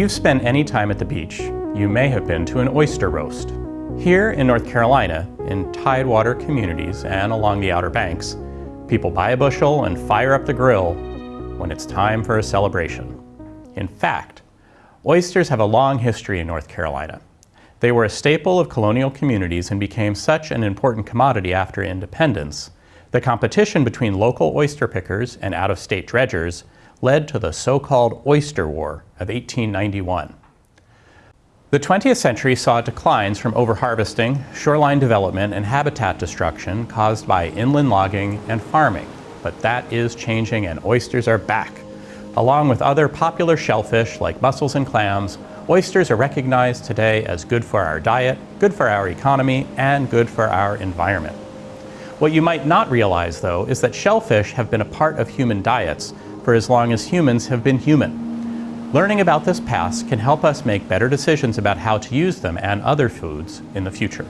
you've spent any time at the beach, you may have been to an oyster roast. Here in North Carolina, in tidewater communities and along the Outer Banks, people buy a bushel and fire up the grill when it's time for a celebration. In fact, oysters have a long history in North Carolina. They were a staple of colonial communities and became such an important commodity after independence. The competition between local oyster pickers and out-of-state dredgers led to the so-called Oyster War of 1891. The 20th century saw declines from overharvesting, shoreline development, and habitat destruction caused by inland logging and farming. But that is changing and oysters are back. Along with other popular shellfish like mussels and clams, oysters are recognized today as good for our diet, good for our economy, and good for our environment. What you might not realize, though, is that shellfish have been a part of human diets for as long as humans have been human. Learning about this past can help us make better decisions about how to use them and other foods in the future.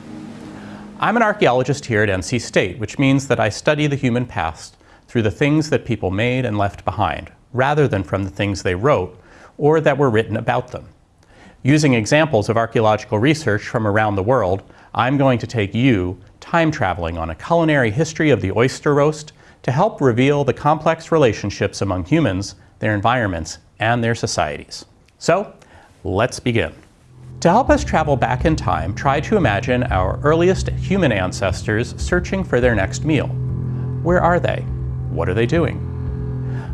I'm an archaeologist here at NC State, which means that I study the human past through the things that people made and left behind, rather than from the things they wrote or that were written about them. Using examples of archaeological research from around the world, I'm going to take you time traveling on a culinary history of the oyster roast to help reveal the complex relationships among humans, their environments, and their societies. So, let's begin. To help us travel back in time, try to imagine our earliest human ancestors searching for their next meal. Where are they? What are they doing?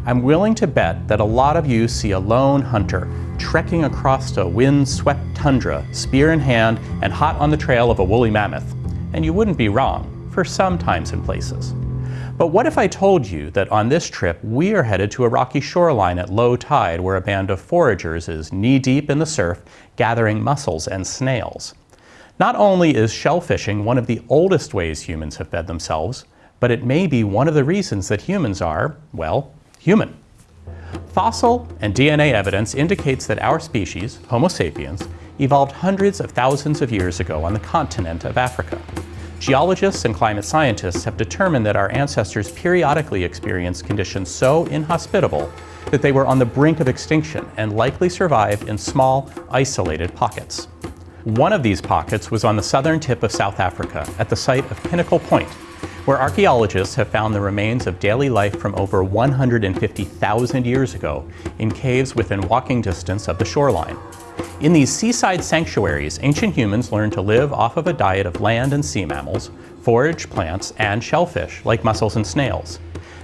I'm willing to bet that a lot of you see a lone hunter trekking across a wind-swept tundra, spear in hand and hot on the trail of a woolly mammoth. And you wouldn't be wrong, for some times and places. But what if I told you that on this trip we are headed to a rocky shoreline at low tide where a band of foragers is knee-deep in the surf gathering mussels and snails? Not only is shellfishing one of the oldest ways humans have fed themselves, but it may be one of the reasons that humans are, well, human. Fossil and DNA evidence indicates that our species, Homo sapiens, evolved hundreds of thousands of years ago on the continent of Africa. Geologists and climate scientists have determined that our ancestors periodically experienced conditions so inhospitable that they were on the brink of extinction and likely survived in small, isolated pockets. One of these pockets was on the southern tip of South Africa at the site of Pinnacle Point, where archaeologists have found the remains of daily life from over 150,000 years ago in caves within walking distance of the shoreline. In these seaside sanctuaries, ancient humans learned to live off of a diet of land and sea mammals, forage plants, and shellfish like mussels and snails.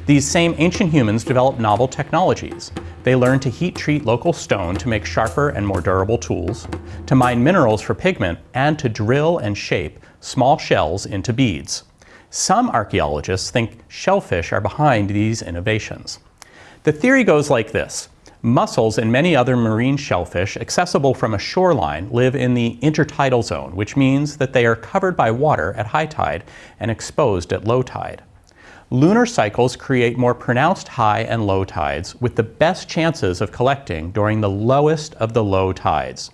These same ancient humans developed novel technologies. They learned to heat treat local stone to make sharper and more durable tools, to mine minerals for pigment, and to drill and shape small shells into beads. Some archaeologists think shellfish are behind these innovations. The theory goes like this. Mussels and many other marine shellfish accessible from a shoreline live in the intertidal zone, which means that they are covered by water at high tide and exposed at low tide. Lunar cycles create more pronounced high and low tides with the best chances of collecting during the lowest of the low tides.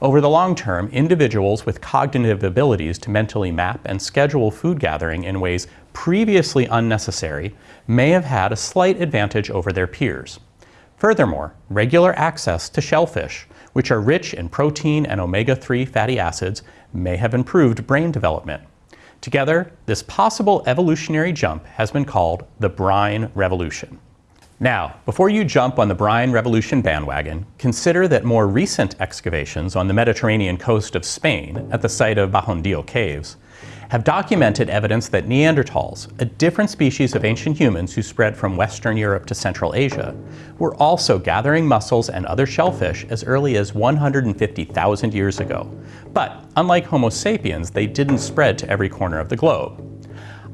Over the long term, individuals with cognitive abilities to mentally map and schedule food gathering in ways previously unnecessary may have had a slight advantage over their peers. Furthermore, regular access to shellfish, which are rich in protein and omega-3 fatty acids, may have improved brain development. Together, this possible evolutionary jump has been called the brine revolution. Now, before you jump on the Brine Revolution bandwagon, consider that more recent excavations on the Mediterranean coast of Spain at the site of Bajondillo Caves have documented evidence that Neanderthals, a different species of ancient humans who spread from Western Europe to Central Asia, were also gathering mussels and other shellfish as early as 150,000 years ago. But unlike Homo sapiens, they didn't spread to every corner of the globe.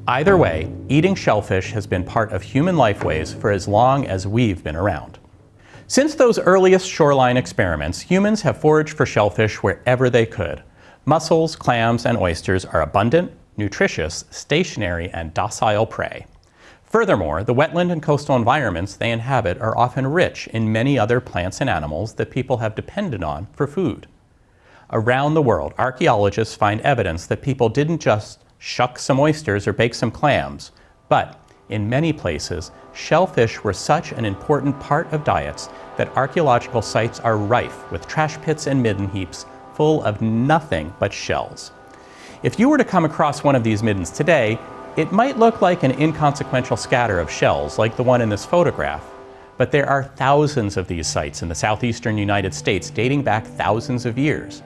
Either way, eating shellfish has been part of human lifeways for as long as we've been around. Since those earliest shoreline experiments, humans have foraged for shellfish wherever they could. Mussels, clams, and oysters are abundant, nutritious, stationary, and docile prey. Furthermore, the wetland and coastal environments they inhabit are often rich in many other plants and animals that people have depended on for food. Around the world, archaeologists find evidence that people didn't just shuck some oysters or bake some clams, but In many places, shellfish were such an important part of diets that archaeological sites are rife with trash pits and midden heaps full of nothing but shells. If you were to come across one of these middens today, it might look like an inconsequential scatter of shells like the one in this photograph, but there are thousands of these sites in the southeastern United States dating back thousands of years.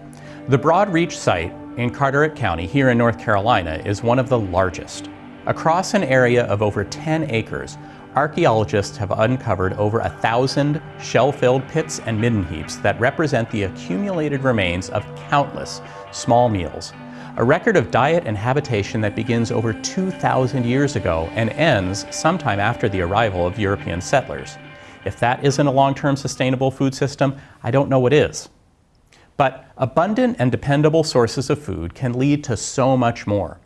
The Broad Reach site in Carteret County here in North Carolina is one of the largest. Across an area of over 10 acres, archaeologists have uncovered over a thousand shell-filled pits and midden heaps that represent the accumulated remains of countless small meals. A record of diet and habitation that begins over 2,000 years ago and ends sometime after the arrival of European settlers. If that isn't a long-term sustainable food system, I don't know what is. But abundant and dependable sources of food can lead to so much more.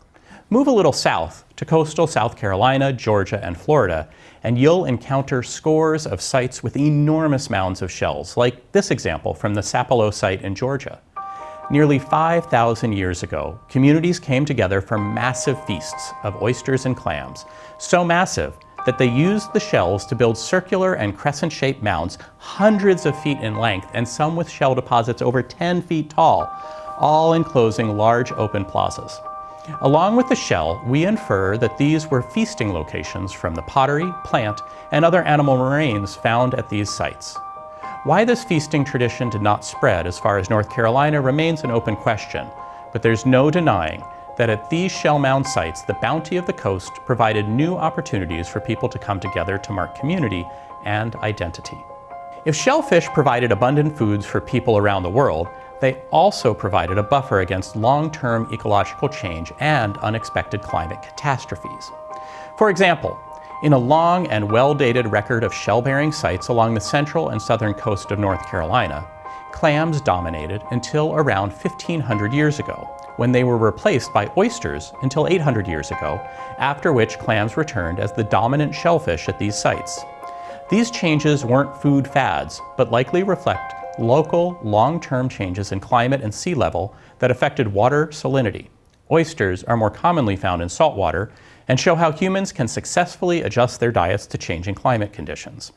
Move a little south to coastal South Carolina, Georgia, and Florida, and you'll encounter scores of sites with enormous mounds of shells, like this example from the Sapelo site in Georgia. Nearly 5,000 years ago, communities came together for massive feasts of oysters and clams, so massive that they used the shells to build circular and crescent-shaped mounds hundreds of feet in length and some with shell deposits over 10 feet tall, all enclosing large open plazas. Along with the shell, we infer that these were feasting locations from the pottery, plant, and other animal remains found at these sites. Why this feasting tradition did not spread as far as North Carolina remains an open question, but there's no denying that at these shell mound sites, the bounty of the coast provided new opportunities for people to come together to mark community and identity. If shellfish provided abundant foods for people around the world, they also provided a buffer against long-term ecological change and unexpected climate catastrophes. For example, in a long and well-dated record of shell-bearing sites along the central and southern coast of North Carolina, clams dominated until around 1500 years ago, when they were replaced by oysters until 800 years ago, after which clams returned as the dominant shellfish at these sites. These changes weren't food fads, but likely reflect local, long-term changes in climate and sea level that affected water salinity. Oysters are more commonly found in saltwater and show how humans can successfully adjust their diets to changing climate conditions.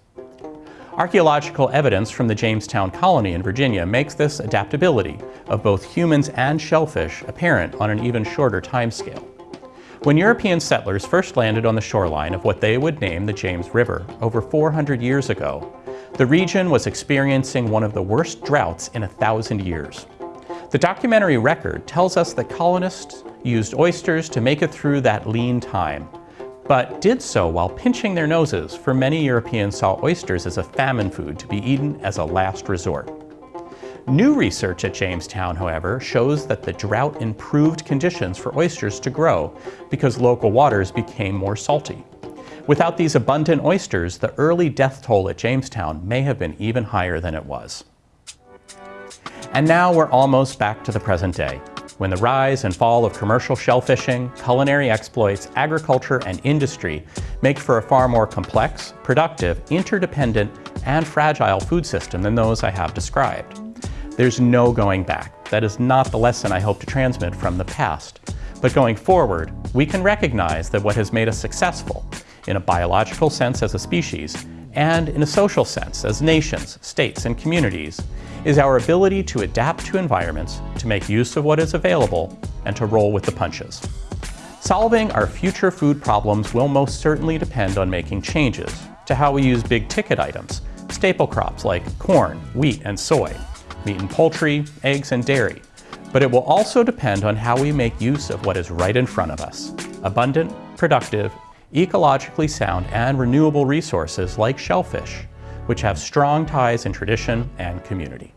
Archaeological evidence from the Jamestown colony in Virginia makes this adaptability of both humans and shellfish apparent on an even shorter timescale. When European settlers first landed on the shoreline of what they would name the James River over 400 years ago, the region was experiencing one of the worst droughts in a thousand years. The documentary record tells us that colonists used oysters to make it through that lean time, but did so while pinching their noses, for many Europeans saw oysters as a famine food to be eaten as a last resort. New research at Jamestown, however, shows that the drought improved conditions for oysters to grow because local waters became more salty. Without these abundant oysters, the early death toll at Jamestown may have been even higher than it was. And now we're almost back to the present day, when the rise and fall of commercial shellfishing, culinary exploits, agriculture, and industry make for a far more complex, productive, interdependent, and fragile food system than those I have described. There's no going back. That is not the lesson I hope to transmit from the past. But going forward, we can recognize that what has made us successful in a biological sense as a species, and in a social sense as nations, states, and communities, is our ability to adapt to environments, to make use of what is available, and to roll with the punches. Solving our future food problems will most certainly depend on making changes to how we use big ticket items, staple crops like corn, wheat, and soy, meat and poultry, eggs, and dairy. But it will also depend on how we make use of what is right in front of us, abundant, productive, ecologically sound and renewable resources like shellfish, which have strong ties in tradition and community.